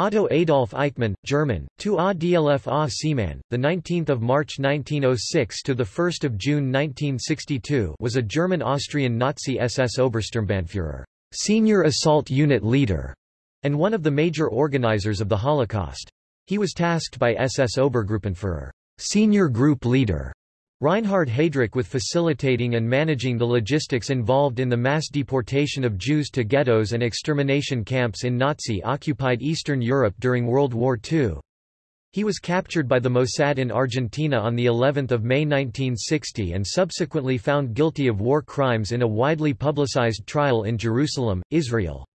Otto Adolf Eichmann, German, Otto Adolf Eichmann, the 19th of March 1906 to the 1st of June 1962, was a German-Austrian Nazi SS Obersturmbannführer, senior assault unit leader, and one of the major organizers of the Holocaust. He was tasked by SS Obergruppenführer, senior group leader, Reinhard Heydrich with facilitating and managing the logistics involved in the mass deportation of Jews to ghettos and extermination camps in Nazi-occupied Eastern Europe during World War II. He was captured by the Mossad in Argentina on the 11th of May 1960 and subsequently found guilty of war crimes in a widely publicized trial in Jerusalem, Israel.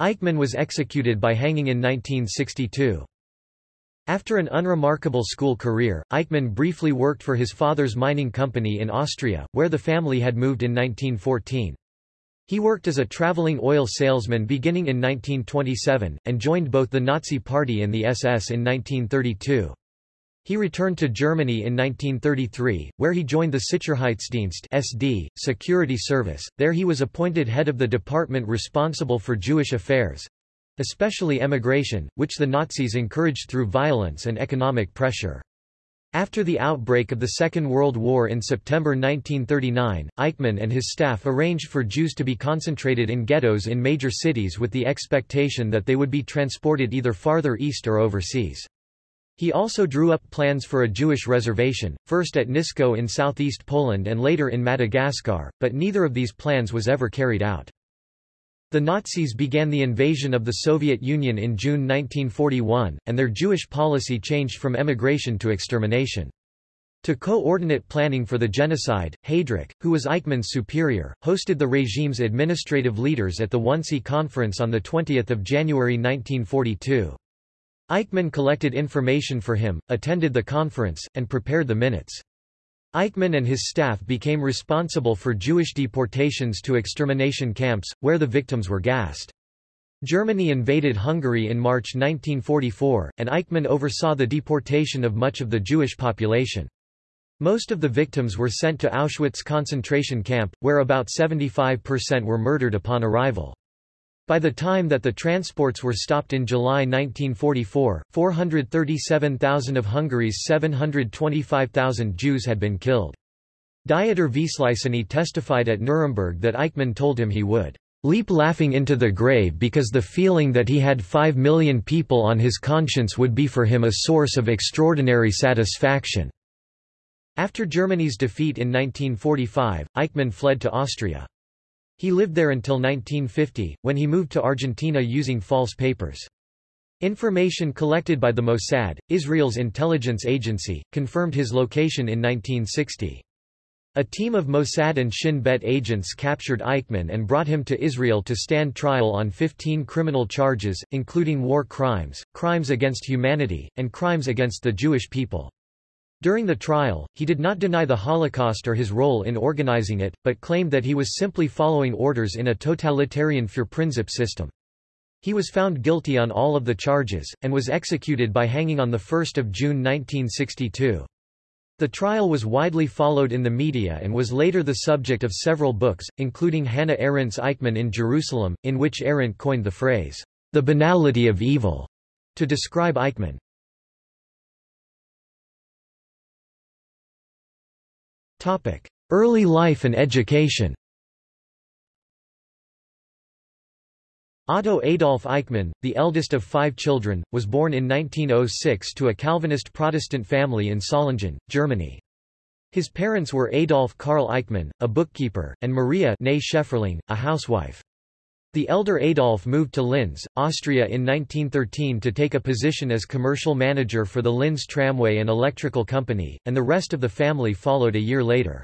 Eichmann was executed by hanging in 1962. After an unremarkable school career, Eichmann briefly worked for his father's mining company in Austria, where the family had moved in 1914. He worked as a traveling oil salesman beginning in 1927, and joined both the Nazi Party and the SS in 1932. He returned to Germany in 1933, where he joined the Sicherheitsdienst SD, security service. There he was appointed head of the department responsible for Jewish affairs, especially emigration, which the Nazis encouraged through violence and economic pressure. After the outbreak of the Second World War in September 1939, Eichmann and his staff arranged for Jews to be concentrated in ghettos in major cities with the expectation that they would be transported either farther east or overseas. He also drew up plans for a Jewish reservation, first at Nisko in southeast Poland and later in Madagascar, but neither of these plans was ever carried out. The Nazis began the invasion of the Soviet Union in June 1941, and their Jewish policy changed from emigration to extermination. To coordinate planning for the genocide, Heydrich, who was Eichmann's superior, hosted the regime's administrative leaders at the Wannsee Conference on 20 January 1942. Eichmann collected information for him, attended the conference, and prepared the minutes. Eichmann and his staff became responsible for Jewish deportations to extermination camps, where the victims were gassed. Germany invaded Hungary in March 1944, and Eichmann oversaw the deportation of much of the Jewish population. Most of the victims were sent to Auschwitz concentration camp, where about 75% were murdered upon arrival. By the time that the transports were stopped in July 1944, 437,000 of Hungary's 725,000 Jews had been killed. Dieter Wisliceny testified at Nuremberg that Eichmann told him he would leap laughing into the grave because the feeling that he had five million people on his conscience would be for him a source of extraordinary satisfaction." After Germany's defeat in 1945, Eichmann fled to Austria. He lived there until 1950, when he moved to Argentina using false papers. Information collected by the Mossad, Israel's intelligence agency, confirmed his location in 1960. A team of Mossad and Shin Bet agents captured Eichmann and brought him to Israel to stand trial on 15 criminal charges, including war crimes, crimes against humanity, and crimes against the Jewish people. During the trial, he did not deny the Holocaust or his role in organizing it, but claimed that he was simply following orders in a totalitarian Führerprinzip system. He was found guilty on all of the charges, and was executed by hanging on 1 June 1962. The trial was widely followed in the media and was later the subject of several books, including Hannah Arendt's Eichmann in Jerusalem, in which Arendt coined the phrase, the banality of evil, to describe Eichmann. Early life and education Otto Adolf Eichmann, the eldest of five children, was born in 1906 to a Calvinist Protestant family in Solingen, Germany. His parents were Adolf Karl Eichmann, a bookkeeper, and Maria a housewife. The elder Adolf moved to Linz, Austria in 1913 to take a position as commercial manager for the Linz Tramway and Electrical Company, and the rest of the family followed a year later.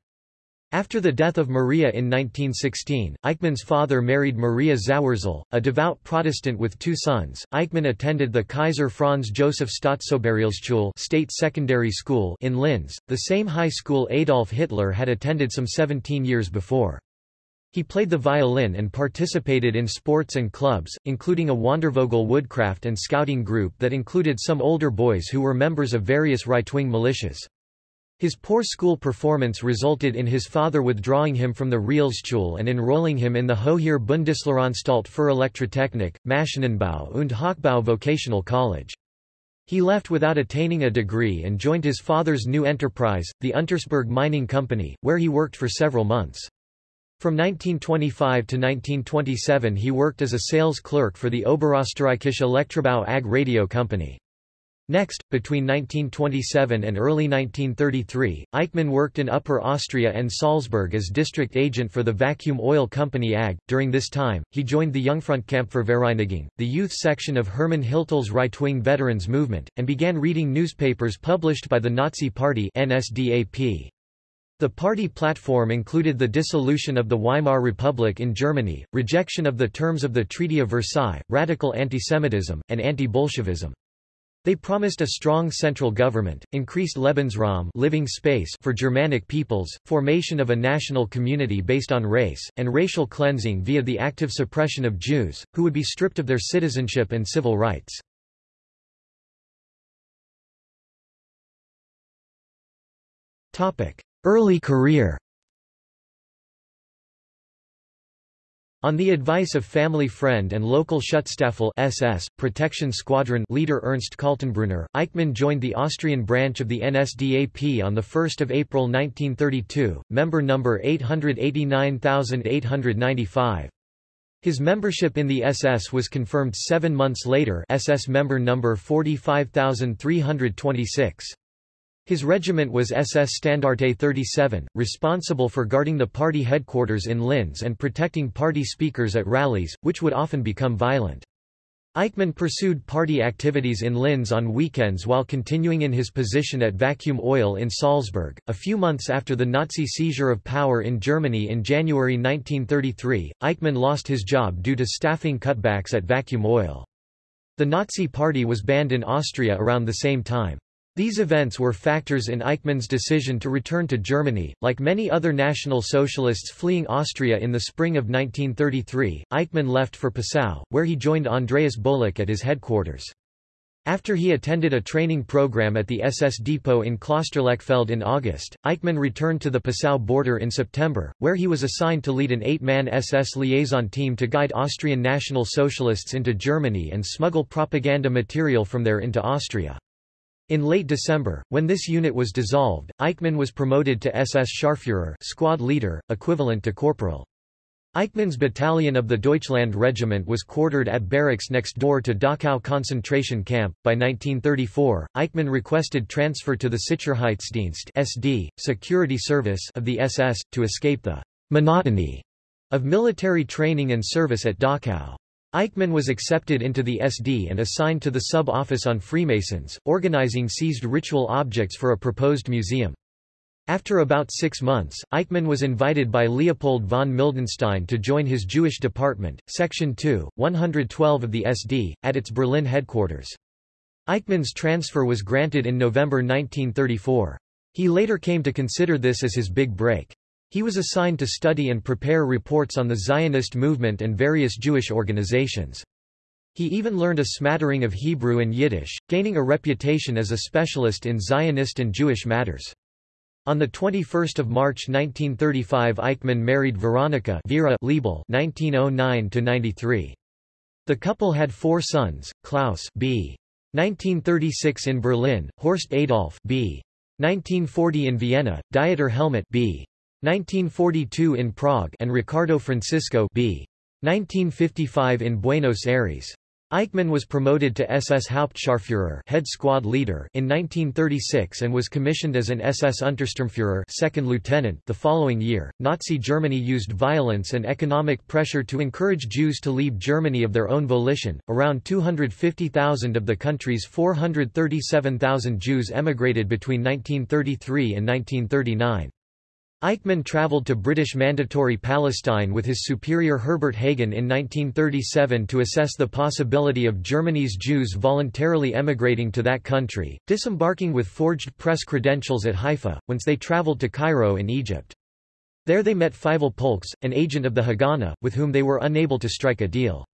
After the death of Maria in 1916, Eichmann's father married Maria Zawrzel, a devout Protestant with two sons. Eichmann attended the Kaiser Franz Joseph Staatsoberrealschule state secondary school in Linz, the same high school Adolf Hitler had attended some 17 years before. He played the violin and participated in sports and clubs, including a Wandervogel woodcraft and scouting group that included some older boys who were members of various right-wing militias. His poor school performance resulted in his father withdrawing him from the Realschule and enrolling him in the Hohe Bundeslehranstalt für Elektrotechnik, Maschinenbau und Hochbau vocational college. He left without attaining a degree and joined his father's new enterprise, the Untersberg Mining Company, where he worked for several months. From 1925 to 1927 he worked as a sales clerk for the Oberösterreichische Elektrobau AG radio company. Next, between 1927 and early 1933, Eichmann worked in Upper Austria and Salzburg as district agent for the vacuum oil company AG. During this time, he joined the Jungfrontkämpfervereinigung, the youth section of Hermann Hiltl's right-wing veterans movement, and began reading newspapers published by the Nazi Party NSDAP. The party platform included the dissolution of the Weimar Republic in Germany, rejection of the terms of the Treaty of Versailles, radical antisemitism, and anti-Bolshevism. They promised a strong central government, increased Lebensraum living space for Germanic peoples, formation of a national community based on race, and racial cleansing via the active suppression of Jews, who would be stripped of their citizenship and civil rights. Early career On the advice of family friend and local Schutzstaffel SS, protection squadron leader Ernst Kaltenbrunner, Eichmann joined the Austrian branch of the NSDAP on 1 April 1932, member number 889895. His membership in the SS was confirmed seven months later SS member number 45326. His regiment was SS Standarte 37, responsible for guarding the party headquarters in Linz and protecting party speakers at rallies, which would often become violent. Eichmann pursued party activities in Linz on weekends while continuing in his position at Vacuum Oil in Salzburg. A few months after the Nazi seizure of power in Germany in January 1933, Eichmann lost his job due to staffing cutbacks at Vacuum Oil. The Nazi Party was banned in Austria around the same time. These events were factors in Eichmann's decision to return to Germany. Like many other National Socialists fleeing Austria in the spring of 1933, Eichmann left for Passau, where he joined Andreas Bolek at his headquarters. After he attended a training program at the SS depot in Klosterlechfeld in August, Eichmann returned to the Passau border in September, where he was assigned to lead an eight-man SS liaison team to guide Austrian National Socialists into Germany and smuggle propaganda material from there into Austria. In late December, when this unit was dissolved, Eichmann was promoted to SS Scharführer squad leader, equivalent to corporal. Eichmann's battalion of the Deutschland Regiment was quartered at barracks next door to Dachau concentration camp. By 1934, Eichmann requested transfer to the Sicherheitsdienst (SD) security service of the SS to escape the monotony of military training and service at Dachau. Eichmann was accepted into the SD and assigned to the sub-office on Freemasons, organizing seized ritual objects for a proposed museum. After about six months, Eichmann was invited by Leopold von Mildenstein to join his Jewish department, Section 2, 112 of the SD, at its Berlin headquarters. Eichmann's transfer was granted in November 1934. He later came to consider this as his big break. He was assigned to study and prepare reports on the Zionist movement and various Jewish organizations. He even learned a smattering of Hebrew and Yiddish, gaining a reputation as a specialist in Zionist and Jewish matters. On 21 March 1935 Eichmann married Veronica Vera Liebl 1909-93. The couple had four sons, Klaus b. 1936 in Berlin, Horst Adolf b. 1940 in Vienna, Dieter Helmut b. 1942 in Prague and Ricardo Francisco b. 1955 in Buenos Aires. Eichmann was promoted to SS Hauptscharführer head squad leader in 1936 and was commissioned as an SS Untersturmführer second lieutenant the following year. Nazi Germany used violence and economic pressure to encourage Jews to leave Germany of their own volition. Around 250,000 of the country's 437,000 Jews emigrated between 1933 and 1939. Eichmann travelled to British Mandatory Palestine with his superior Herbert Hagen in 1937 to assess the possibility of Germany's Jews voluntarily emigrating to that country, disembarking with forged press credentials at Haifa, whence they travelled to Cairo in Egypt. There they met Feivel Polkes, an agent of the Haganah, with whom they were unable to strike a deal.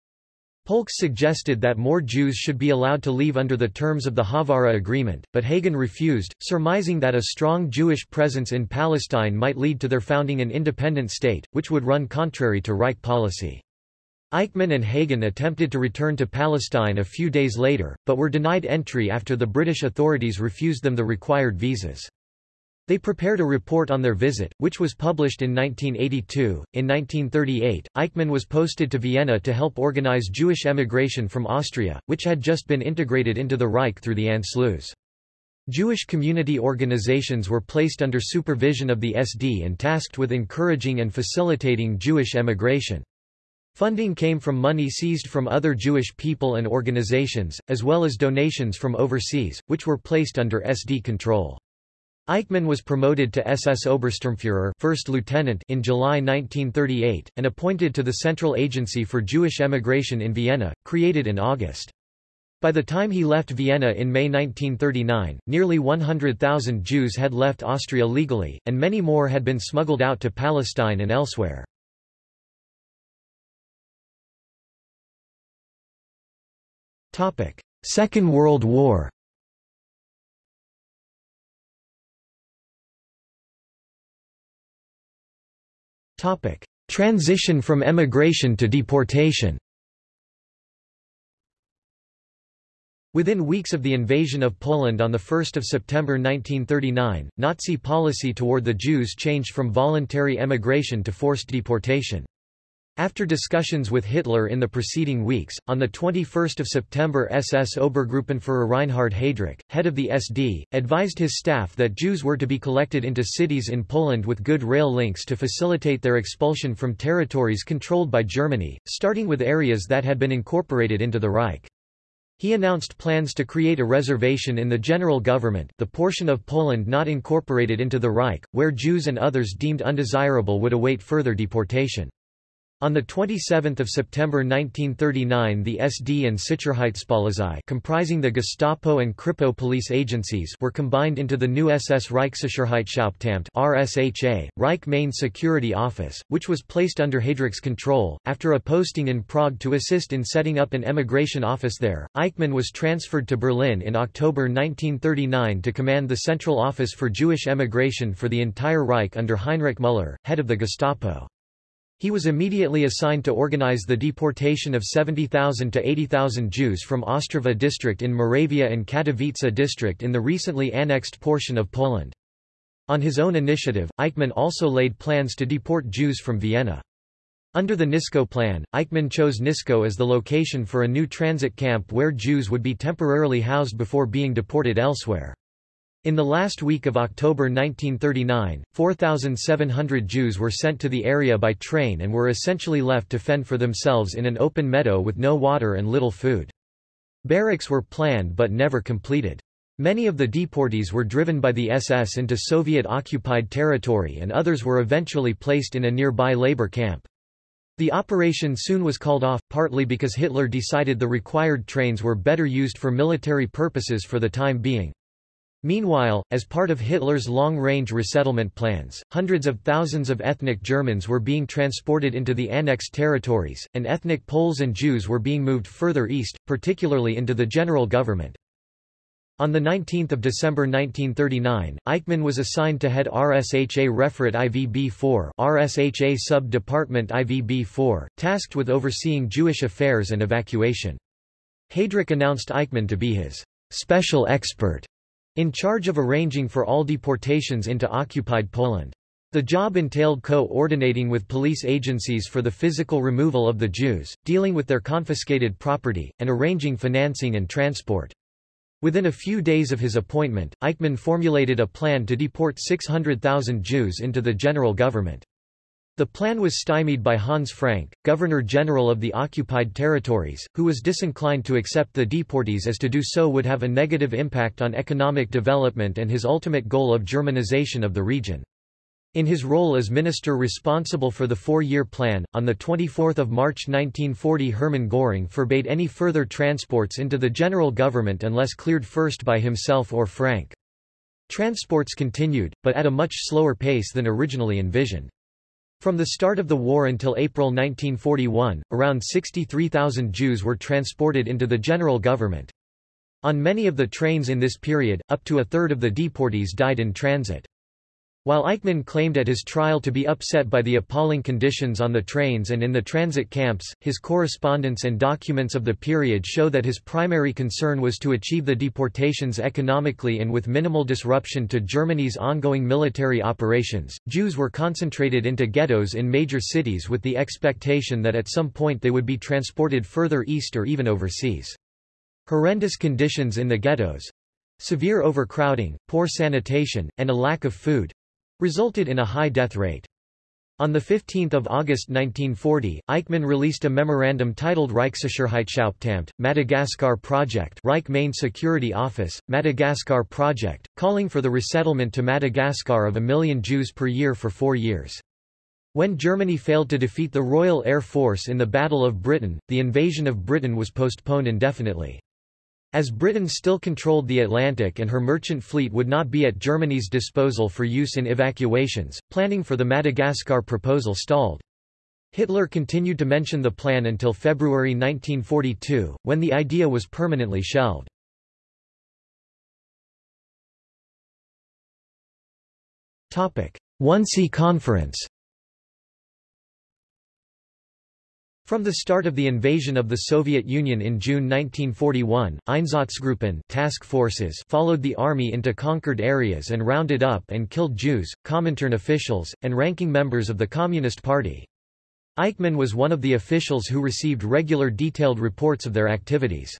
Polkes suggested that more Jews should be allowed to leave under the terms of the Haavara Agreement, but Hagen refused, surmising that a strong Jewish presence in Palestine might lead to their founding an independent state, which would run contrary to Reich policy. Eichmann and Hagen attempted to return to Palestine a few days later, but were denied entry after the British authorities refused them the required visas. They prepared a report on their visit, which was published in 1982. In 1938, Eichmann was posted to Vienna to help organize Jewish emigration from Austria, which had just been integrated into the Reich through the Anschluss. Jewish community organizations were placed under supervision of the SD and tasked with encouraging and facilitating Jewish emigration. Funding came from money seized from other Jewish people and organizations, as well as donations from overseas, which were placed under SD control. Eichmann was promoted to SS Obersturmführer first lieutenant in July 1938, and appointed to the Central Agency for Jewish Emigration in Vienna, created in August. By the time he left Vienna in May 1939, nearly 100,000 Jews had left Austria legally, and many more had been smuggled out to Palestine and elsewhere. Second World War Transition from emigration to deportation. Within weeks of the invasion of Poland on 1 September 1939, Nazi policy toward the Jews changed from voluntary emigration to forced deportation. After discussions with Hitler in the preceding weeks, on 21 September SS Obergruppenführer Reinhard Heydrich, head of the SD, advised his staff that Jews were to be collected into cities in Poland with good rail links to facilitate their expulsion from territories controlled by Germany, starting with areas that had been incorporated into the Reich. He announced plans to create a reservation in the general government the portion of Poland not incorporated into the Reich, where Jews and others deemed undesirable would await further deportation. On 27 September 1939 the SD and Sicherheitspolizei comprising the Gestapo and Kripo police agencies were combined into the new SS Reichssicherheitshauptamt RSHA, Reich Main Security Office, which was placed under Heydrich's control. After a posting in Prague to assist in setting up an emigration office there, Eichmann was transferred to Berlin in October 1939 to command the Central Office for Jewish Emigration for the entire Reich under Heinrich Müller, head of the Gestapo. He was immediately assigned to organize the deportation of 70,000 to 80,000 Jews from Ostrava district in Moravia and Katowice district in the recently annexed portion of Poland. On his own initiative, Eichmann also laid plans to deport Jews from Vienna. Under the Nisko plan, Eichmann chose Nisko as the location for a new transit camp where Jews would be temporarily housed before being deported elsewhere. In the last week of October 1939, 4,700 Jews were sent to the area by train and were essentially left to fend for themselves in an open meadow with no water and little food. Barracks were planned but never completed. Many of the deportees were driven by the SS into Soviet-occupied territory and others were eventually placed in a nearby labor camp. The operation soon was called off, partly because Hitler decided the required trains were better used for military purposes for the time being. Meanwhile, as part of Hitler's long-range resettlement plans, hundreds of thousands of ethnic Germans were being transported into the annexed territories, and ethnic Poles and Jews were being moved further east, particularly into the general government. On 19 December 1939, Eichmann was assigned to head RSHA Referat IVB-4 RSHA Sub-Department IVB-4, tasked with overseeing Jewish affairs and evacuation. Heydrich announced Eichmann to be his special expert in charge of arranging for all deportations into occupied Poland. The job entailed co-ordinating with police agencies for the physical removal of the Jews, dealing with their confiscated property, and arranging financing and transport. Within a few days of his appointment, Eichmann formulated a plan to deport 600,000 Jews into the general government. The plan was stymied by Hans Frank, Governor-General of the occupied territories, who was disinclined to accept the deportees as to do so would have a negative impact on economic development and his ultimate goal of Germanization of the region. In his role as minister responsible for the four-year plan, on 24 March 1940 Hermann Göring forbade any further transports into the general government unless cleared first by himself or Frank. Transports continued, but at a much slower pace than originally envisioned. From the start of the war until April 1941, around 63,000 Jews were transported into the general government. On many of the trains in this period, up to a third of the deportees died in transit. While Eichmann claimed at his trial to be upset by the appalling conditions on the trains and in the transit camps, his correspondence and documents of the period show that his primary concern was to achieve the deportations economically and with minimal disruption to Germany's ongoing military operations. Jews were concentrated into ghettos in major cities with the expectation that at some point they would be transported further east or even overseas. Horrendous conditions in the ghettos severe overcrowding, poor sanitation, and a lack of food resulted in a high death rate. On 15 August 1940, Eichmann released a memorandum titled Reichssicherheitshauptamt, Madagascar Project Reich Main Security Office, Madagascar Project, calling for the resettlement to Madagascar of a million Jews per year for four years. When Germany failed to defeat the Royal Air Force in the Battle of Britain, the invasion of Britain was postponed indefinitely. As Britain still controlled the Atlantic and her merchant fleet would not be at Germany's disposal for use in evacuations, planning for the Madagascar proposal stalled. Hitler continued to mention the plan until February 1942, when the idea was permanently shelved. Wannsee Conference From the start of the invasion of the Soviet Union in June 1941, Einsatzgruppen task forces followed the army into conquered areas and rounded up and killed Jews, Comintern officials, and ranking members of the Communist Party. Eichmann was one of the officials who received regular detailed reports of their activities.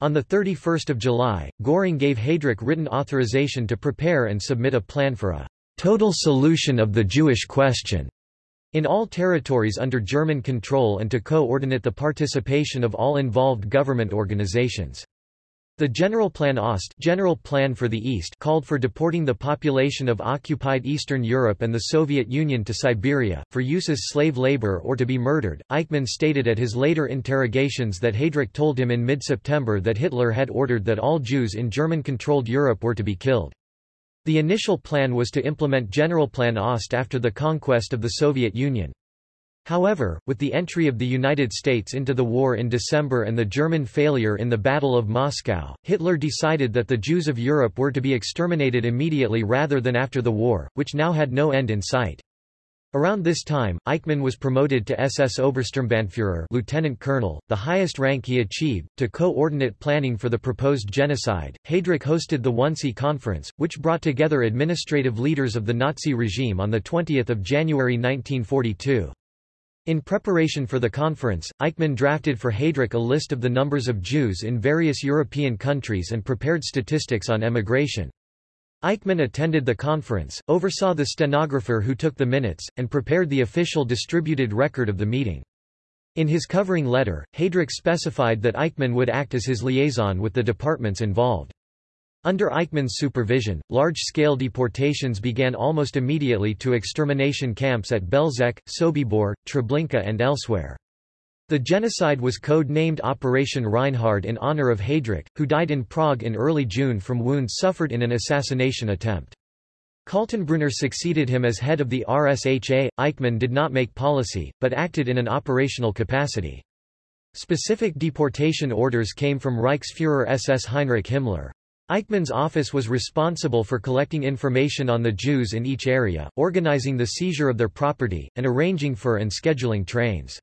On 31 July, Göring gave Heydrich written authorization to prepare and submit a plan for a total solution of the Jewish question in all territories under German control and to coordinate the participation of all involved government organizations. The Generalplan Ost General Plan for the East called for deporting the population of occupied Eastern Europe and the Soviet Union to Siberia, for use as slave labor or to be murdered. Eichmann stated at his later interrogations that Heydrich told him in mid-September that Hitler had ordered that all Jews in German-controlled Europe were to be killed. The initial plan was to implement Generalplan Ost after the conquest of the Soviet Union. However, with the entry of the United States into the war in December and the German failure in the Battle of Moscow, Hitler decided that the Jews of Europe were to be exterminated immediately rather than after the war, which now had no end in sight. Around this time, Eichmann was promoted to SS Obersturmbannführer lieutenant colonel, the highest rank he achieved, to coordinate planning for the proposed genocide. Heydrich hosted the Wannsee Conference, which brought together administrative leaders of the Nazi regime on 20 January 1942. In preparation for the conference, Eichmann drafted for Heydrich a list of the numbers of Jews in various European countries and prepared statistics on emigration. Eichmann attended the conference, oversaw the stenographer who took the minutes, and prepared the official distributed record of the meeting. In his covering letter, Heydrich specified that Eichmann would act as his liaison with the departments involved. Under Eichmann's supervision, large-scale deportations began almost immediately to extermination camps at Belzec, Sobibor, Treblinka and elsewhere. The genocide was code-named Operation Reinhard in honor of Heydrich, who died in Prague in early June from wounds suffered in an assassination attempt. Kaltenbrunner succeeded him as head of the RSHA. Eichmann did not make policy, but acted in an operational capacity. Specific deportation orders came from Reichsfuhrer SS Heinrich Himmler. Eichmann's office was responsible for collecting information on the Jews in each area, organizing the seizure of their property, and arranging for and scheduling trains.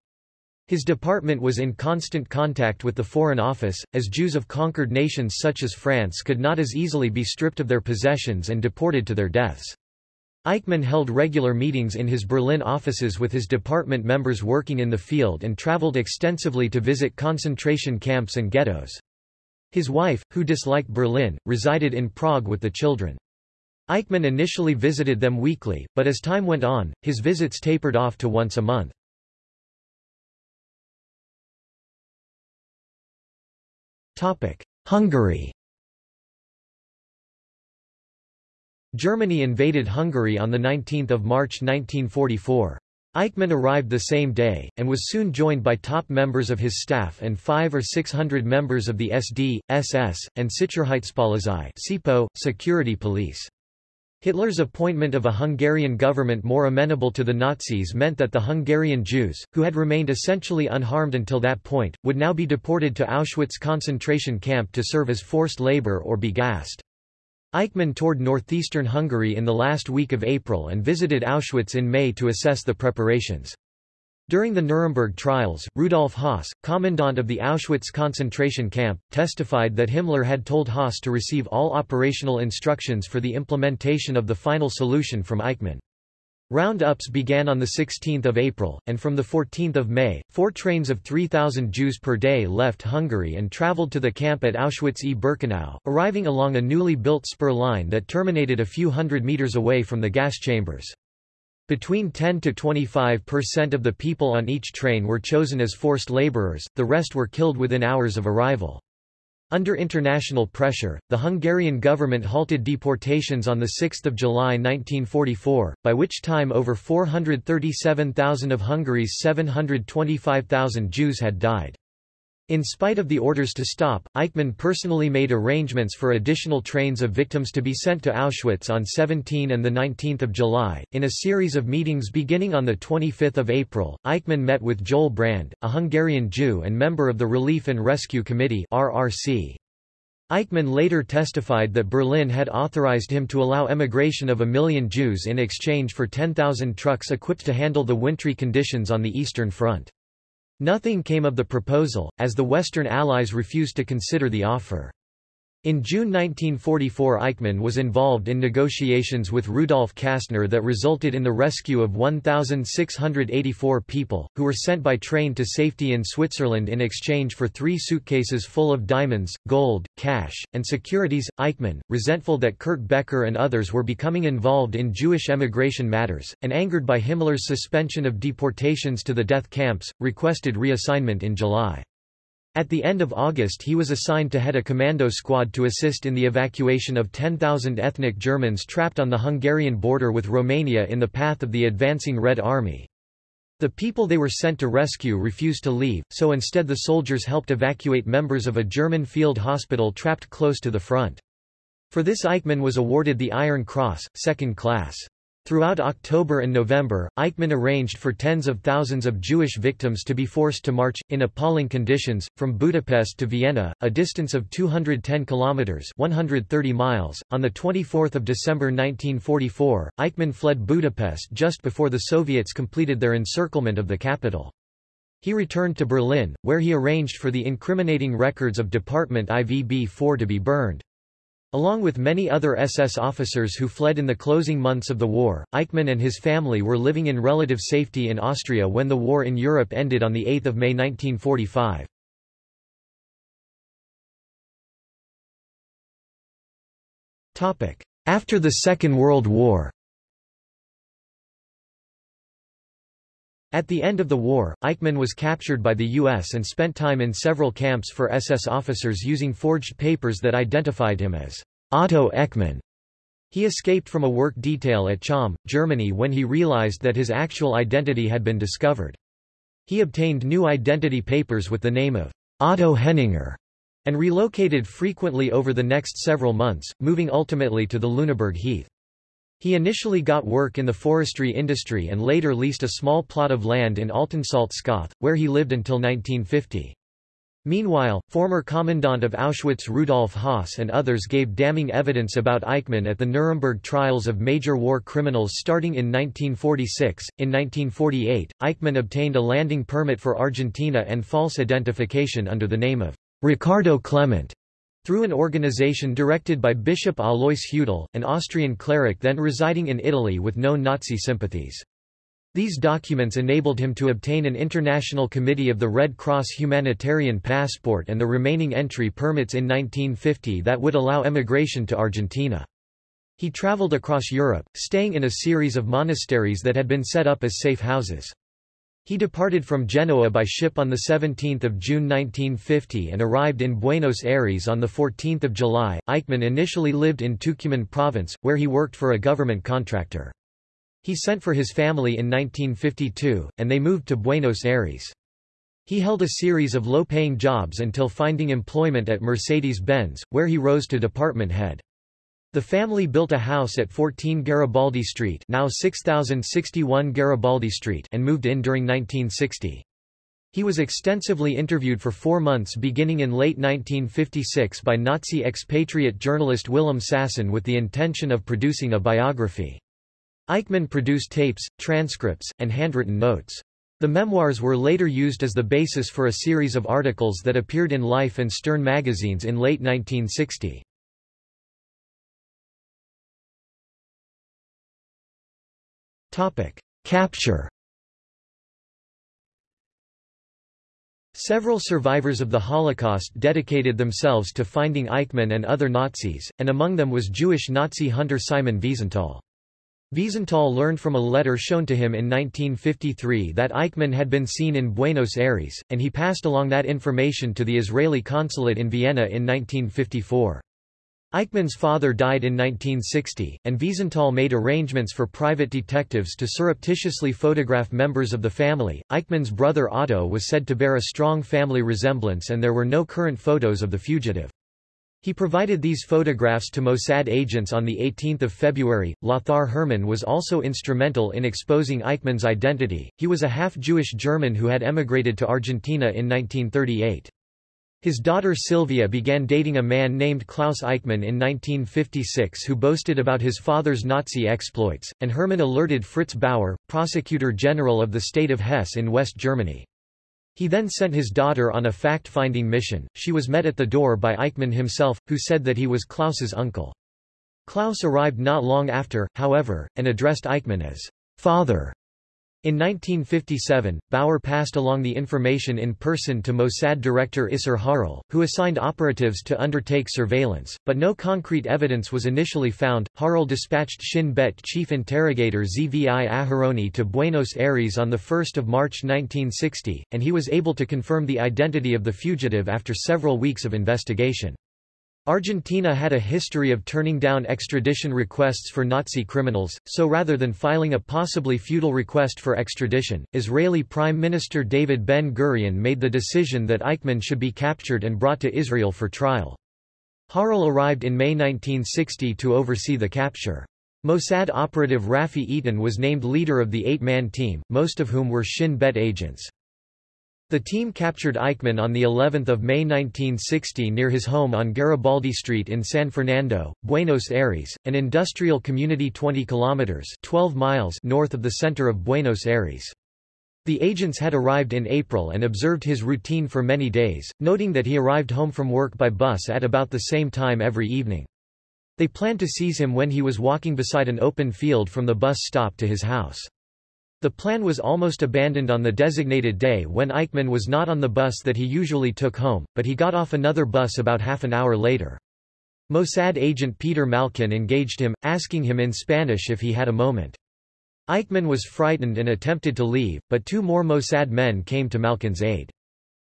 His department was in constant contact with the Foreign Office, as Jews of conquered nations such as France could not as easily be stripped of their possessions and deported to their deaths. Eichmann held regular meetings in his Berlin offices with his department members working in the field and traveled extensively to visit concentration camps and ghettos. His wife, who disliked Berlin, resided in Prague with the children. Eichmann initially visited them weekly, but as time went on, his visits tapered off to once a month. Hungary Germany invaded Hungary on 19 March 1944. Eichmann arrived the same day, and was soon joined by top members of his staff and five or six hundred members of the SD, SS, and Sicherheitspolizei security police. Hitler's appointment of a Hungarian government more amenable to the Nazis meant that the Hungarian Jews, who had remained essentially unharmed until that point, would now be deported to Auschwitz concentration camp to serve as forced labor or be gassed. Eichmann toured northeastern Hungary in the last week of April and visited Auschwitz in May to assess the preparations. During the Nuremberg trials, Rudolf Höss, commandant of the Auschwitz concentration camp, testified that Himmler had told Höss to receive all operational instructions for the implementation of the final solution from Eichmann. Roundups began on 16 April, and from 14 May, four trains of 3,000 Jews per day left Hungary and travelled to the camp at Auschwitz-e-Birkenau, arriving along a newly built spur line that terminated a few hundred metres away from the gas chambers. Between 10 to 25% of the people on each train were chosen as forced laborers, the rest were killed within hours of arrival. Under international pressure, the Hungarian government halted deportations on 6 July 1944, by which time over 437,000 of Hungary's 725,000 Jews had died. In spite of the orders to stop, Eichmann personally made arrangements for additional trains of victims to be sent to Auschwitz on 17 and 19 July. In a series of meetings beginning on 25 April, Eichmann met with Joel Brand, a Hungarian Jew and member of the Relief and Rescue Committee RRC. Eichmann later testified that Berlin had authorized him to allow emigration of a million Jews in exchange for 10,000 trucks equipped to handle the wintry conditions on the Eastern Front. Nothing came of the proposal, as the Western Allies refused to consider the offer. In June 1944 Eichmann was involved in negotiations with Rudolf Kastner that resulted in the rescue of 1,684 people, who were sent by train to safety in Switzerland in exchange for three suitcases full of diamonds, gold, cash, and securities. Eichmann, resentful that Kurt Becher and others were becoming involved in Jewish emigration matters, and angered by Himmler's suspension of deportations to the death camps, requested reassignment in July. At the end of August he was assigned to head a commando squad to assist in the evacuation of 10,000 ethnic Germans trapped on the Hungarian border with Romania in the path of the advancing Red Army. The people they were sent to rescue refused to leave, so instead the soldiers helped evacuate members of a German field hospital trapped close to the front. For this Eichmann was awarded the Iron Cross, second class. Throughout October and November, Eichmann arranged for tens of thousands of Jewish victims to be forced to march, in appalling conditions, from Budapest to Vienna, a distance of 210 kilometers (130 miles). On the 24th of December 1944, Eichmann fled Budapest just before the Soviets completed their encirclement of the capital. He returned to Berlin, where he arranged for the incriminating records of Department IVB-4 to be burned. Along with many other SS officers who fled in the closing months of the war, Eichmann and his family were living in relative safety in Austria when the war in Europe ended on 8 May 1945. After the Second World War At the end of the war, Eichmann was captured by the U.S. and spent time in several camps for SS officers using forged papers that identified him as Otto Eichmann. He escaped from a work detail at Cham, Germany when he realized that his actual identity had been discovered. He obtained new identity papers with the name of Otto Henninger and relocated frequently over the next several months, moving ultimately to the Lüneburg Heath. He initially got work in the forestry industry and later leased a small plot of land in Altensalzkoth, where he lived until 1950. Meanwhile, former commandant of Auschwitz Rudolf Höss and others gave damning evidence about Eichmann at the Nuremberg trials of major war criminals starting in 1946. In 1948, Eichmann obtained a landing permit for Argentina and false identification under the name of Ricardo Clement. Through an organization directed by Bishop Alois Hudal, an Austrian cleric then residing in Italy with no Nazi sympathies. These documents enabled him to obtain an International Committee of the Red Cross humanitarian passport and the remaining entry permits in 1950 that would allow emigration to Argentina. He traveled across Europe, staying in a series of monasteries that had been set up as safe houses. He departed from Genoa by ship on 17 June 1950 and arrived in Buenos Aires on 14 July. Eichmann initially lived in Tucumán province, where he worked for a government contractor. He sent for his family in 1952, and they moved to Buenos Aires. He held a series of low-paying jobs until finding employment at Mercedes-Benz, where he rose to department head. The family built a house at 14 Garibaldi Street now 6061 Garibaldi Street and moved in during 1960. He was extensively interviewed for four months beginning in late 1956 by Nazi expatriate journalist Willem Sassen with the intention of producing a biography. Eichmann produced tapes, transcripts, and handwritten notes. The memoirs were later used as the basis for a series of articles that appeared in Life and Stern magazines in late 1960. Capture Several survivors of the Holocaust dedicated themselves to finding Eichmann and other Nazis, and among them was Jewish Nazi hunter Simon Wiesenthal. Wiesenthal learned from a letter shown to him in 1953 that Eichmann had been seen in Buenos Aires, and he passed along that information to the Israeli consulate in Vienna in 1954. Eichmann's father died in 1960, and Wiesenthal made arrangements for private detectives to surreptitiously photograph members of the family. Eichmann's brother Otto was said to bear a strong family resemblance and there were no current photos of the fugitive. He provided these photographs to Mossad agents on 18 February. Lothar Hermann was also instrumental in exposing Eichmann's identity. He was a half-Jewish German who had emigrated to Argentina in 1938. His daughter Sylvia began dating a man named Klaus Eichmann in 1956 who boasted about his father's Nazi exploits, and Hermann alerted Fritz Bauer, prosecutor general of the state of Hesse in West Germany. He then sent his daughter on a fact-finding mission. She was met at the door by Eichmann himself, who said that he was Klaus's uncle. Klaus arrived not long after, however, and addressed Eichmann as father. In 1957, Bauer passed along the information in person to Mossad director Isser Harel, who assigned operatives to undertake surveillance, but no concrete evidence was initially found. Harel dispatched Shin Bet chief interrogator Zvi Aharoni to Buenos Aires on 1 March 1960, and he was able to confirm the identity of the fugitive after several weeks of investigation. Argentina had a history of turning down extradition requests for Nazi criminals, so rather than filing a possibly futile request for extradition, Israeli Prime Minister David Ben-Gurion made the decision that Eichmann should be captured and brought to Israel for trial. Harel arrived in May 1960 to oversee the capture. Mossad operative Rafi Eitan was named leader of the eight-man team, most of whom were Shin Bet agents. The team captured Eichmann on the 11th of May 1960 near his home on Garibaldi Street in San Fernando, Buenos Aires, an industrial community 20 kilometers 12 miles north of the center of Buenos Aires. The agents had arrived in April and observed his routine for many days, noting that he arrived home from work by bus at about the same time every evening. They planned to seize him when he was walking beside an open field from the bus stop to his house. The plan was almost abandoned on the designated day when Eichmann was not on the bus that he usually took home, but he got off another bus about half an hour later. Mossad agent Peter Malkin engaged him, asking him in Spanish if he had a moment. Eichmann was frightened and attempted to leave, but two more Mossad men came to Malkin's aid.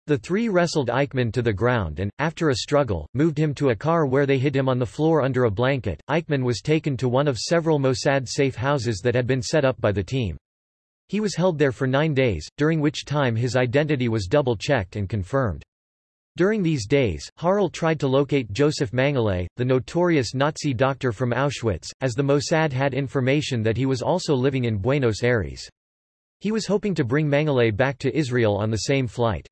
The three wrestled Eichmann to the ground and, after a struggle, moved him to a car where they hid him on the floor under a blanket. Eichmann was taken to one of several Mossad safe houses that had been set up by the team. He was held there for nine days, during which time his identity was double-checked and confirmed. During these days, Harel tried to locate Josef Mengele, the notorious Nazi doctor from Auschwitz, as the Mossad had information that he was also living in Buenos Aires. He was hoping to bring Mengele back to Israel on the same flight.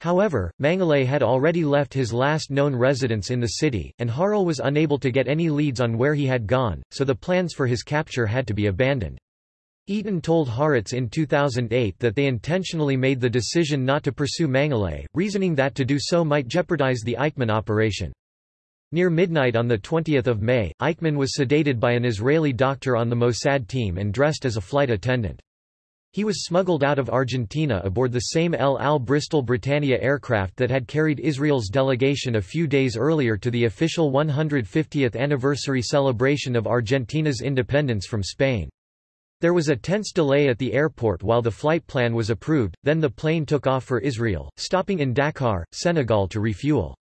However, Mengele had already left his last known residence in the city, and Harel was unable to get any leads on where he had gone, so the plans for his capture had to be abandoned. Eitan told Haaretz in 2008 that they intentionally made the decision not to pursue Mengele, reasoning that to do so might jeopardize the Eichmann operation. Near midnight on 20 May, Eichmann was sedated by an Israeli doctor on the Mossad team and dressed as a flight attendant. He was smuggled out of Argentina aboard the same El Al Bristol Britannia aircraft that had carried Israel's delegation a few days earlier to the official 150th anniversary celebration of Argentina's independence from Spain. There was a tense delay at the airport while the flight plan was approved, then the plane took off for Israel, stopping in Dakar, Senegal to refuel.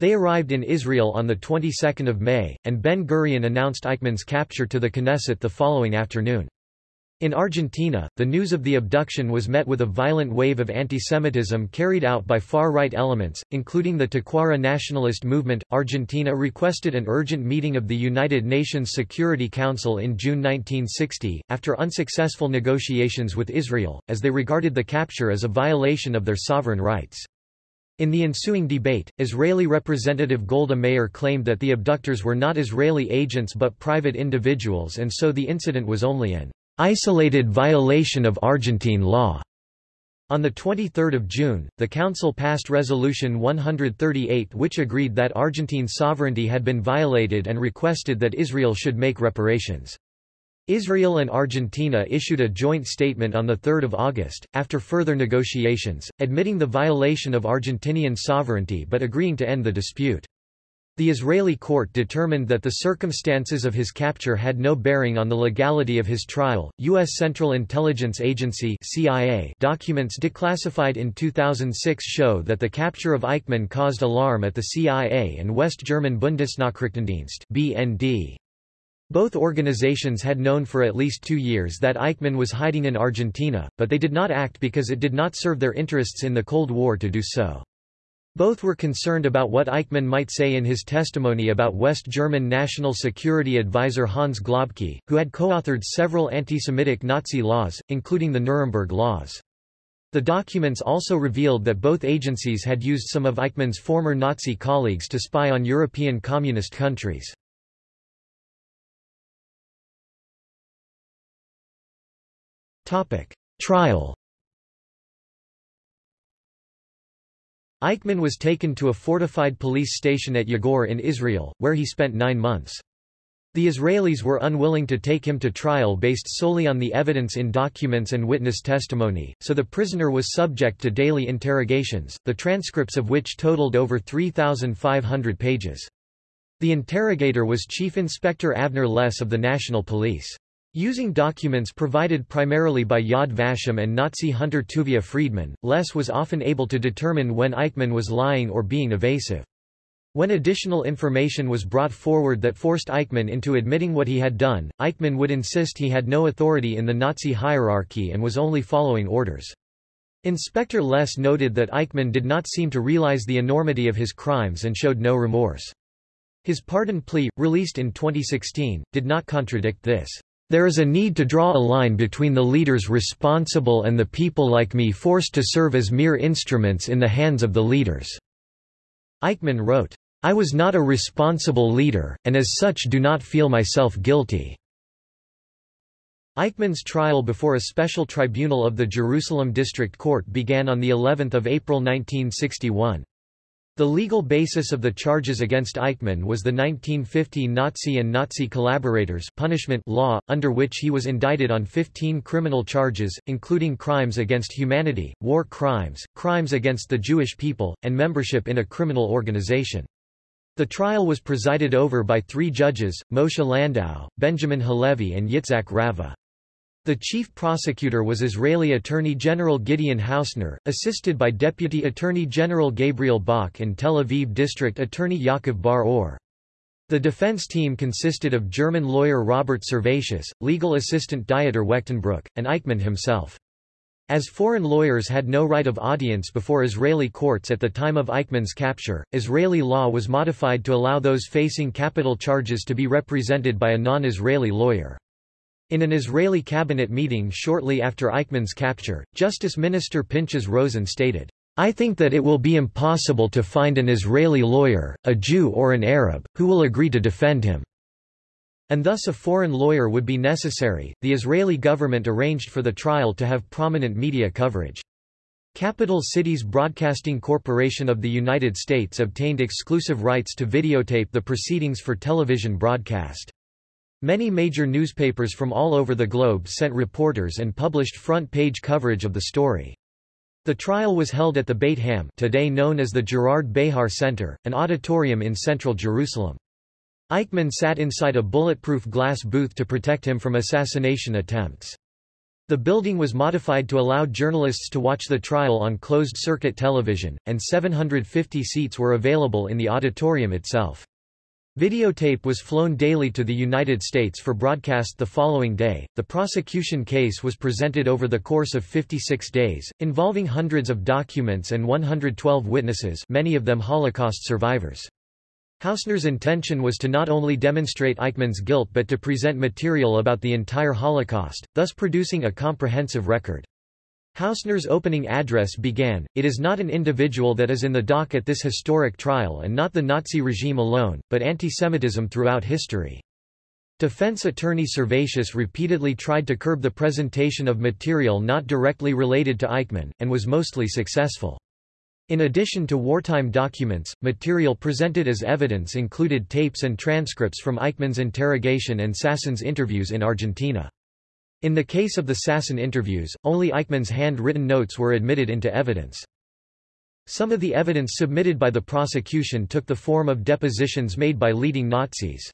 They arrived in Israel on the 22nd of May, and Ben Gurion announced Eichmann's capture to the Knesset the following afternoon. In Argentina, the news of the abduction was met with a violent wave of antisemitism carried out by far-right elements, including the Tacuara nationalist movement. Argentina requested an urgent meeting of the United Nations Security Council in June 1960, after unsuccessful negotiations with Israel, as they regarded the capture as a violation of their sovereign rights. In the ensuing debate, Israeli Representative Golda Meir claimed that the abductors were not Israeli agents but private individuals and so the incident was only an isolated violation of Argentine law. On 23 June, the Council passed Resolution 138 which agreed that Argentine sovereignty had been violated and requested that Israel should make reparations. Israel and Argentina issued a joint statement on 3 August, after further negotiations, admitting the violation of Argentinian sovereignty but agreeing to end the dispute. The Israeli court determined that the circumstances of his capture had no bearing on the legality of his trial. U.S. Central Intelligence Agency (CIA) documents declassified in 2006 show that the capture of Eichmann caused alarm at the CIA and West German Bundesnachrichtendienst (BND). Both organizations had known for at least two years that Eichmann was hiding in Argentina, but they did not act because it did not serve their interests in the Cold War to do so. Both were concerned about what Eichmann might say in his testimony about West German National Security Advisor Hans Globke, who had co-authored several anti-Semitic Nazi laws, including the Nuremberg Laws. The documents also revealed that both agencies had used some of Eichmann's former Nazi colleagues to spy on European communist countries. Trial Eichmann was taken to a fortified police station at Yagur in Israel, where he spent nine months. The Israelis were unwilling to take him to trial based solely on the evidence in documents and witness testimony, so the prisoner was subject to daily interrogations, the transcripts of which totaled over 3,500 pages. The interrogator was Chief Inspector Avner Less of the National Police. Using documents provided primarily by Yad Vashem and Nazi hunter Tuvia Friedman, Less was often able to determine when Eichmann was lying or being evasive. When additional information was brought forward that forced Eichmann into admitting what he had done, Eichmann would insist he had no authority in the Nazi hierarchy and was only following orders. Inspector Less noted that Eichmann did not seem to realize the enormity of his crimes and showed no remorse. His pardon plea, released in 2016, did not contradict this. There is a need to draw a line between the leaders responsible and the people like me forced to serve as mere instruments in the hands of the leaders." Eichmann wrote, I was not a responsible leader, and as such do not feel myself guilty." Eichmann's trial before a special tribunal of the Jerusalem District Court began on of April 1961. The legal basis of the charges against Eichmann was the 1950 Nazi and Nazi collaborators punishment law, under which he was indicted on 15 criminal charges, including crimes against humanity, war crimes, crimes against the Jewish people, and membership in a criminal organization. The trial was presided over by three judges, Moshe Landau, Benjamin Halevi and Yitzhak Raveh. The chief prosecutor was Israeli Attorney General Gideon Hausner, assisted by Deputy Attorney General Gabriel Bach and Tel Aviv District Attorney Yaakov Bar-Or. The defense team consisted of German lawyer Robert Servatius, legal assistant Dieter Wechtenbruch, and Eichmann himself. As foreign lawyers had no right of audience before Israeli courts at the time of Eichmann's capture, Israeli law was modified to allow those facing capital charges to be represented by a non-Israeli lawyer. In an Israeli cabinet meeting shortly after Eichmann's capture, Justice Minister Pinchas Rosen stated, I think that it will be impossible to find an Israeli lawyer, a Jew or an Arab, who will agree to defend him. And thus a foreign lawyer would be necessary. The Israeli government arranged for the trial to have prominent media coverage. Capital Cities Broadcasting Corporation of the United States obtained exclusive rights to videotape the proceedings for television broadcast. Many major newspapers from all over the globe sent reporters and published front-page coverage of the story. The trial was held at the Beit Ha'am today known as the Gerard Behar Center, an auditorium in central Jerusalem. Eichmann sat inside a bulletproof glass booth to protect him from assassination attempts. The building was modified to allow journalists to watch the trial on closed-circuit television, and 750 seats were available in the auditorium itself. Videotape was flown daily to the United States for broadcast the following day. The prosecution case was presented over the course of 56 days, involving hundreds of documents and 112 witnesses, many of them Holocaust survivors. Hausner's intention was to not only demonstrate Eichmann's guilt but to present material about the entire Holocaust, thus producing a comprehensive record. Hausner's opening address began, It is not an individual that is in the dock at this historic trial and not the Nazi regime alone, but antisemitism throughout history. Defense attorney Servatius repeatedly tried to curb the presentation of material not directly related to Eichmann, and was mostly successful. In addition to wartime documents, material presented as evidence included tapes and transcripts from Eichmann's interrogation and Sassen's interviews in Argentina. In the case of the Sassen interviews, only Eichmann's hand-written notes were admitted into evidence. Some of the evidence submitted by the prosecution took the form of depositions made by leading Nazis.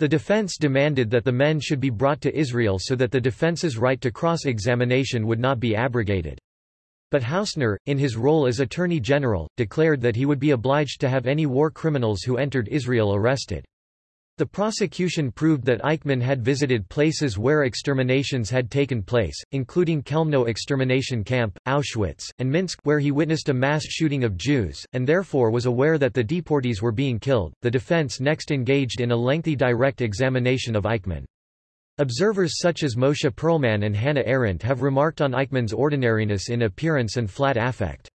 The defense demanded that the men should be brought to Israel so that the defense's right to cross-examination would not be abrogated. But Hausner, in his role as Attorney General, declared that he would be obliged to have any war criminals who entered Israel arrested. The prosecution proved that Eichmann had visited places where exterminations had taken place, including Chelmno extermination camp, Auschwitz, and Minsk where he witnessed a mass shooting of Jews, and therefore was aware that the deportees were being killed. The defense next engaged in a lengthy direct examination of Eichmann. Observers such as Moshe Perlman and Hannah Arendt have remarked on Eichmann's ordinariness in appearance and flat affect.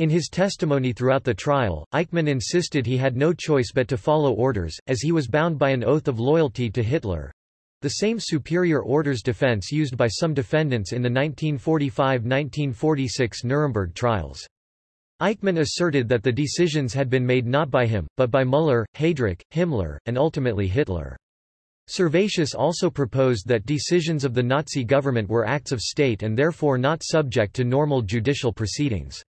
In his testimony throughout the trial, Eichmann insisted he had no choice but to follow orders, as he was bound by an oath of loyalty to Hitler—the same superior orders defense used by some defendants in the 1945–1946 Nuremberg trials. Eichmann asserted that the decisions had been made not by him, but by Müller, Heydrich, Himmler, and ultimately Hitler. Servatius also proposed that decisions of the Nazi government were acts of state and therefore not subject to normal judicial proceedings.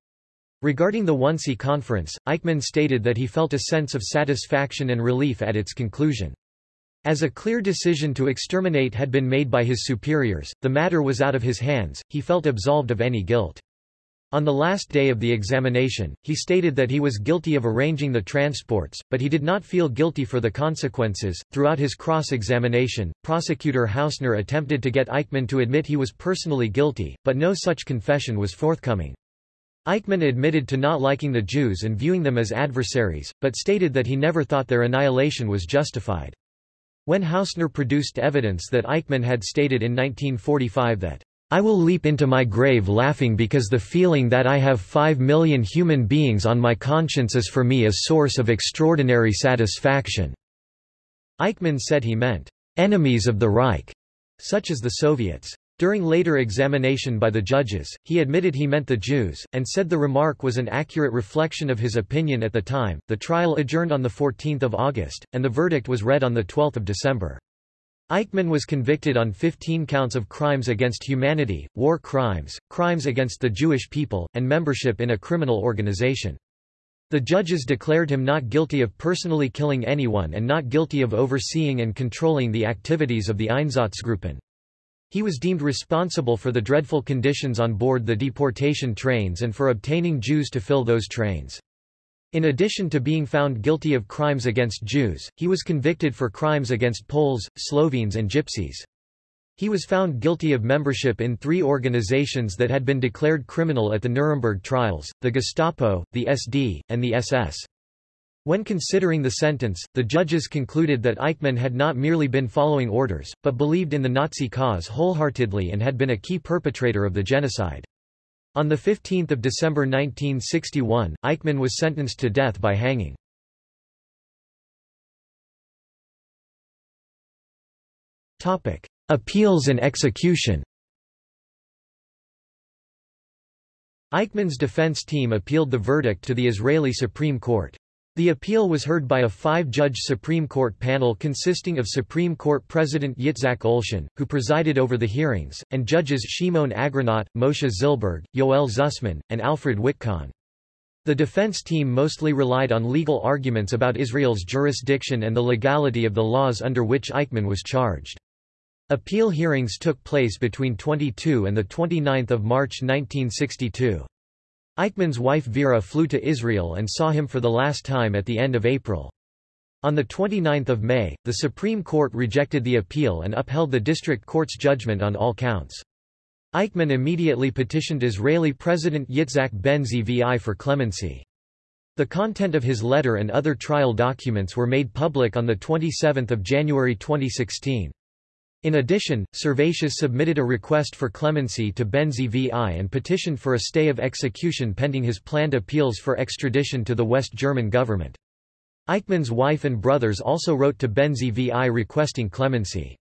Regarding the Wannsee Conference, Eichmann stated that he felt a sense of satisfaction and relief at its conclusion. As a clear decision to exterminate had been made by his superiors, the matter was out of his hands, he felt absolved of any guilt. On the last day of the examination, he stated that he was guilty of arranging the transports, but he did not feel guilty for the consequences. Throughout his cross examination, prosecutor Hausner attempted to get Eichmann to admit he was personally guilty, but no such confession was forthcoming. Eichmann admitted to not liking the Jews and viewing them as adversaries, but stated that he never thought their annihilation was justified. When Hausner produced evidence that Eichmann had stated in 1945 that, I will leap into my grave laughing because the feeling that I have five million human beings on my conscience is for me a source of extraordinary satisfaction." Eichmann said he meant, "...enemies of the Reich", such as the Soviets. During later examination by the judges, he admitted he meant the Jews, and said the remark was an accurate reflection of his opinion at the time. The trial adjourned on 14 August, and the verdict was read on 12 December. Eichmann was convicted on 15 counts of crimes against humanity, war crimes, crimes against the Jewish people, and membership in a criminal organization. The judges declared him not guilty of personally killing anyone and not guilty of overseeing and controlling the activities of the Einsatzgruppen. He was deemed responsible for the dreadful conditions on board the deportation trains and for obtaining Jews to fill those trains. In addition to being found guilty of crimes against Jews, he was convicted for crimes against Poles, Slovenes and Gypsies. He was found guilty of membership in three organizations that had been declared criminal at the Nuremberg trials, the Gestapo, the SD, and the SS. When considering the sentence, the judges concluded that Eichmann had not merely been following orders, but believed in the Nazi cause wholeheartedly and had been a key perpetrator of the genocide. On 15 December 1961, Eichmann was sentenced to death by hanging. Appeals and execution Eichmann's defense team appealed the verdict to the Israeli Supreme Court. The appeal was heard by a five-judge Supreme Court panel consisting of Supreme Court President Yitzhak Olshan, who presided over the hearings, and judges Shimon Agranat, Moshe Zilberg, Yoel Zussman, and Alfred Witkon. The defense team mostly relied on legal arguments about Israel's jurisdiction and the legality of the laws under which Eichmann was charged. Appeal hearings took place between 22 and 29 March 1962. Eichmann's wife Vera flew to Israel and saw him for the last time at the end of April. On 29 May, the Supreme Court rejected the appeal and upheld the district court's judgment on all counts. Eichmann immediately petitioned Israeli President Yitzhak Ben-Zvi for clemency. The content of his letter and other trial documents were made public on 27 January 2016. In addition, Servatius submitted a request for clemency to Ben-Zvi and petitioned for a stay of execution pending his planned appeals for extradition to the West German government. Eichmann's wife and brothers also wrote to Ben-Zvi requesting clemency.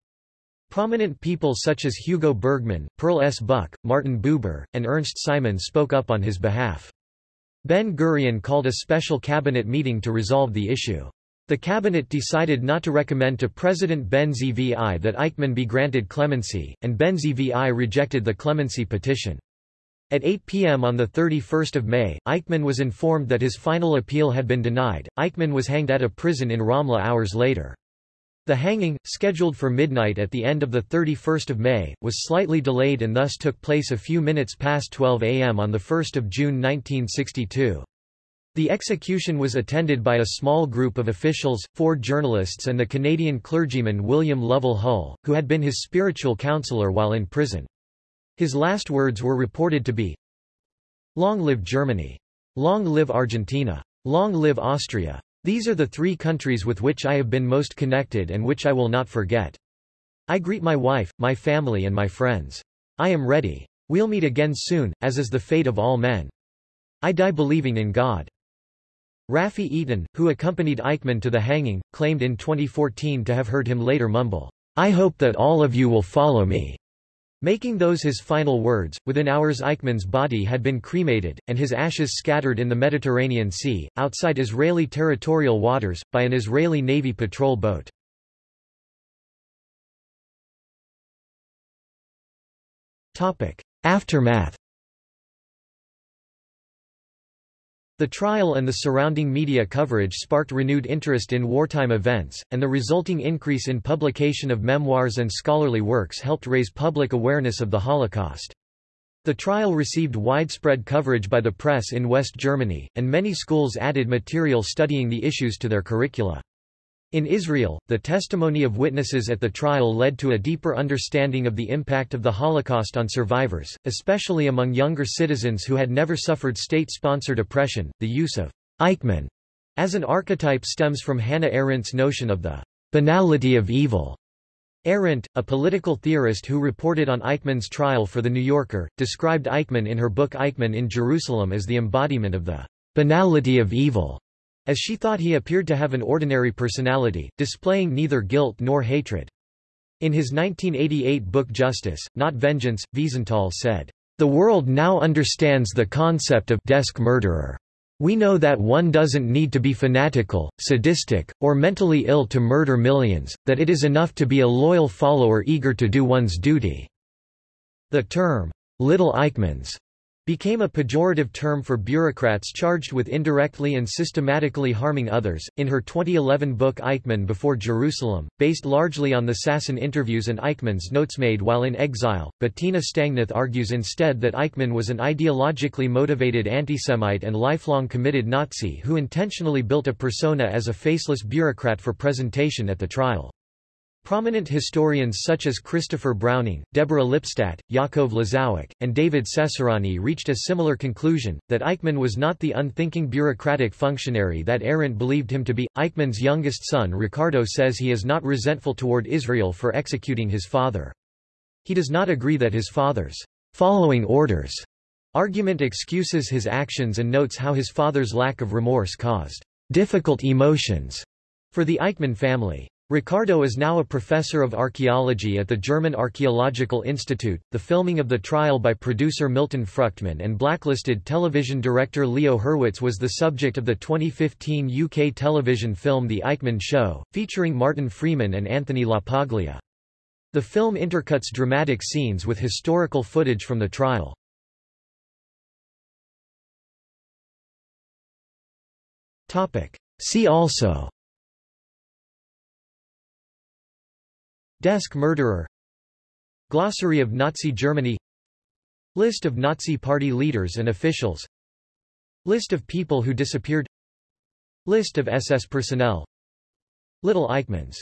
Prominent people such as Hugo Bergman, Pearl S. Buck, Martin Buber, and Ernst Simon spoke up on his behalf. Ben-Gurion called a special cabinet meeting to resolve the issue. The cabinet decided not to recommend to President Ben-Zvi that Eichmann be granted clemency, and Ben-Zvi rejected the clemency petition. At 8 p.m. on 31 May, Eichmann was informed that his final appeal had been denied. Eichmann was hanged at a prison in Ramla hours later. The hanging, scheduled for midnight at the end of 31 May, was slightly delayed and thus took place a few minutes past 12 am on 1 June 1962. The execution was attended by a small group of officials, four journalists and the Canadian clergyman William Lovell Hull, who had been his spiritual counselor while in prison. His last words were reported to be, Long live Germany! Long live Argentina! Long live Austria! These are the three countries with which I have been most connected and which I will not forget. I greet my wife, my family and my friends. I am ready. We'll meet again soon, as is the fate of all men. I die believing in God. Rafi Eitan, who accompanied Eichmann to the hanging, claimed in 2014 to have heard him later mumble, I hope that all of you will follow me. Making those his final words, within hours Eichmann's body had been cremated, and his ashes scattered in the Mediterranean Sea, outside Israeli territorial waters, by an Israeli Navy patrol boat. Aftermath The trial and the surrounding media coverage sparked renewed interest in wartime events, and the resulting increase in publication of memoirs and scholarly works helped raise public awareness of the Holocaust. The trial received widespread coverage by the press in West Germany, and many schools added material studying the issues to their curricula. In Israel, the testimony of witnesses at the trial led to a deeper understanding of the impact of the Holocaust on survivors, especially among younger citizens who had never suffered state-sponsored oppression. The use of Eichmann as an archetype stems from Hannah Arendt's notion of the banality of evil. Arendt, a political theorist who reported on Eichmann's trial for The New Yorker, described Eichmann in her book Eichmann in Jerusalem as the embodiment of the banality of evil as she thought he appeared to have an ordinary personality, displaying neither guilt nor hatred. In his 1988 book Justice, Not Vengeance, Wiesenthal said, The world now understands the concept of desk murderer. We know that one doesn't need to be fanatical, sadistic, or mentally ill to murder millions, that it is enough to be a loyal follower eager to do one's duty." The term, Little Eichmanns, became a pejorative term for bureaucrats charged with indirectly and systematically harming others. In her 2011 book Eichmann Before Jerusalem, based largely on the Sassen interviews and Eichmann's notes made while in exile, Bettina Stangneth argues instead that Eichmann was an ideologically motivated antisemite and lifelong committed Nazi who intentionally built a persona as a faceless bureaucrat for presentation at the trial. Prominent historians such as Christopher Browning, Deborah Lipstadt, Yaakov Lozowick, and David Cesarani reached a similar conclusion, that Eichmann was not the unthinking bureaucratic functionary that Arendt believed him to be. Eichmann's youngest son Ricardo says he is not resentful toward Israel for executing his father. He does not agree that his father's following orders argument excuses his actions and notes how his father's lack of remorse caused difficult emotions for the Eichmann family. Ricardo is now a professor of archaeology at the German Archaeological Institute. The filming of the trial by producer Milton Fruchtman and blacklisted television director Leo Hurwitz was the subject of the 2015 UK television film The Eichmann Show, featuring Martin Freeman and Anthony LaPaglia. The film intercuts dramatic scenes with historical footage from the trial. See also Desk murderer. Glossary of Nazi Germany. List of Nazi Party leaders and officials. List of people who disappeared. List of SS personnel. Little Eichmanns